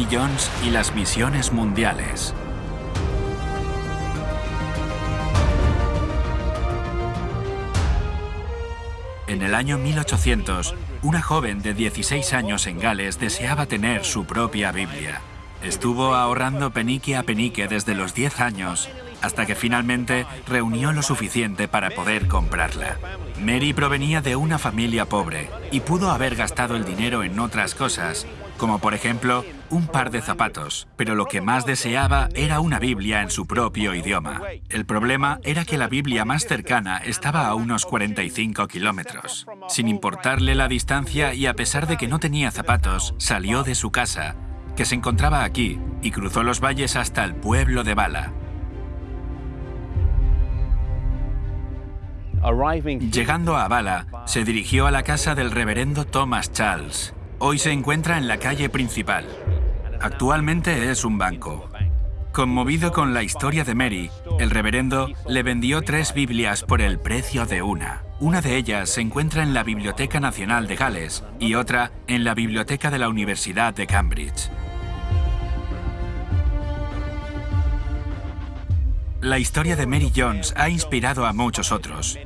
Jones y las misiones mundiales. En el año 1800, una joven de 16 años en Gales deseaba tener su propia Biblia. Estuvo ahorrando penique a penique desde los 10 años hasta que finalmente reunió lo suficiente para poder comprarla. Mary provenía de una familia pobre y pudo haber gastado el dinero en otras cosas, como por ejemplo un par de zapatos, pero lo que más deseaba era una Biblia en su propio idioma. El problema era que la Biblia más cercana estaba a unos 45 kilómetros. Sin importarle la distancia y a pesar de que no tenía zapatos, salió de su casa, que se encontraba aquí, y cruzó los valles hasta el pueblo de Bala. Llegando a Bala, se dirigió a la casa del reverendo Thomas Charles. Hoy se encuentra en la calle principal. Actualmente es un banco. Conmovido con la historia de Mary, el reverendo le vendió tres Biblias por el precio de una. Una de ellas se encuentra en la Biblioteca Nacional de Gales y otra en la Biblioteca de la Universidad de Cambridge. La historia de Mary Jones ha inspirado a muchos otros.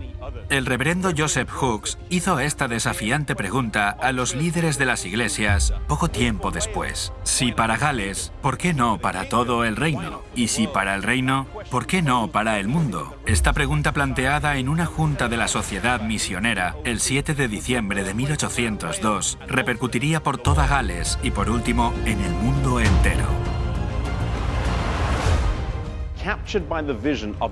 El reverendo Joseph Hooks hizo esta desafiante pregunta a los líderes de las iglesias poco tiempo después. Si para Gales, ¿por qué no para todo el reino? Y si para el reino, ¿por qué no para el mundo? Esta pregunta planteada en una junta de la Sociedad Misionera el 7 de diciembre de 1802 repercutiría por toda Gales y por último en el mundo entero.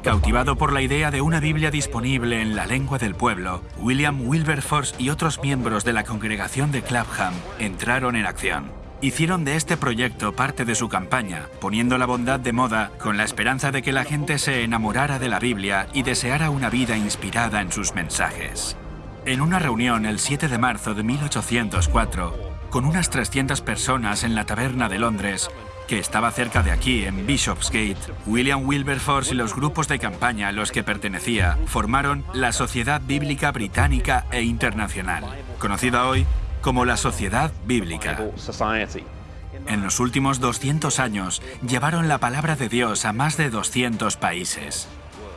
Cautivado por la idea de una Biblia disponible en la lengua del pueblo, William Wilberforce y otros miembros de la congregación de Clapham entraron en acción. Hicieron de este proyecto parte de su campaña, poniendo la bondad de moda con la esperanza de que la gente se enamorara de la Biblia y deseara una vida inspirada en sus mensajes. En una reunión el 7 de marzo de 1804, con unas 300 personas en la taberna de Londres, que estaba cerca de aquí, en Bishopsgate, William Wilberforce y los grupos de campaña a los que pertenecía formaron la Sociedad Bíblica Británica e Internacional, conocida hoy como la Sociedad Bíblica. En los últimos 200 años llevaron la palabra de Dios a más de 200 países.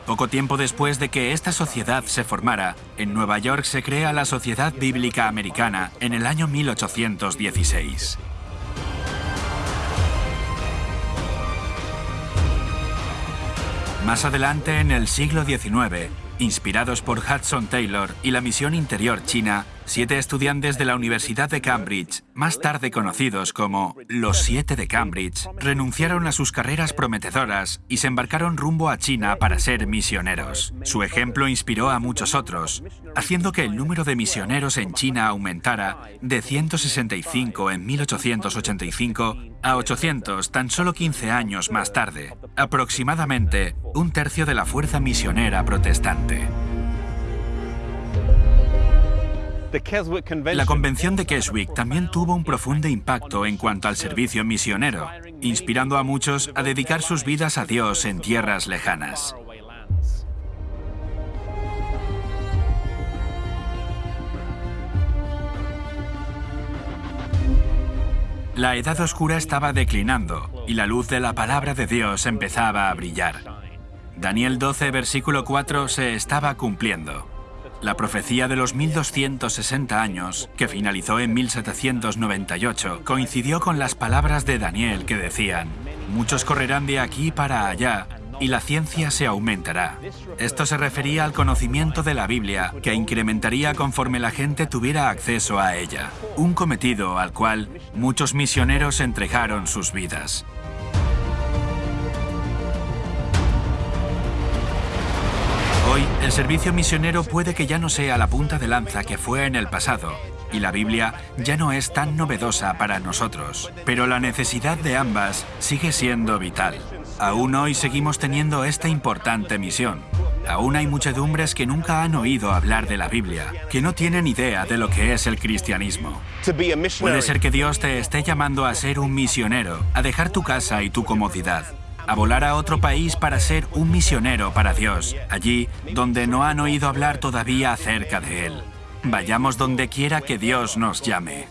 Poco tiempo después de que esta sociedad se formara, en Nueva York se crea la Sociedad Bíblica Americana en el año 1816. Más adelante, en el siglo XIX, inspirados por Hudson Taylor y la misión interior china, siete estudiantes de la Universidad de Cambridge, más tarde conocidos como los Siete de Cambridge, renunciaron a sus carreras prometedoras y se embarcaron rumbo a China para ser misioneros. Su ejemplo inspiró a muchos otros, haciendo que el número de misioneros en China aumentara de 165 en 1885 a 800 tan solo 15 años más tarde, aproximadamente un tercio de la fuerza misionera protestante. La Convención de Keswick también tuvo un profundo impacto en cuanto al servicio misionero, inspirando a muchos a dedicar sus vidas a Dios en tierras lejanas. La Edad Oscura estaba declinando y la luz de la palabra de Dios empezaba a brillar. Daniel 12, versículo 4 se estaba cumpliendo. La profecía de los 1260 años, que finalizó en 1798, coincidió con las palabras de Daniel que decían, muchos correrán de aquí para allá y la ciencia se aumentará. Esto se refería al conocimiento de la Biblia, que incrementaría conforme la gente tuviera acceso a ella, un cometido al cual muchos misioneros entregaron sus vidas. Hoy, el servicio misionero puede que ya no sea la punta de lanza que fue en el pasado, y la Biblia ya no es tan novedosa para nosotros, pero la necesidad de ambas sigue siendo vital. Aún hoy seguimos teniendo esta importante misión. Aún hay muchedumbres que nunca han oído hablar de la Biblia, que no tienen idea de lo que es el cristianismo. Puede ser que Dios te esté llamando a ser un misionero, a dejar tu casa y tu comodidad, a volar a otro país para ser un misionero para Dios, allí donde no han oído hablar todavía acerca de Él. Vayamos donde quiera que Dios nos llame.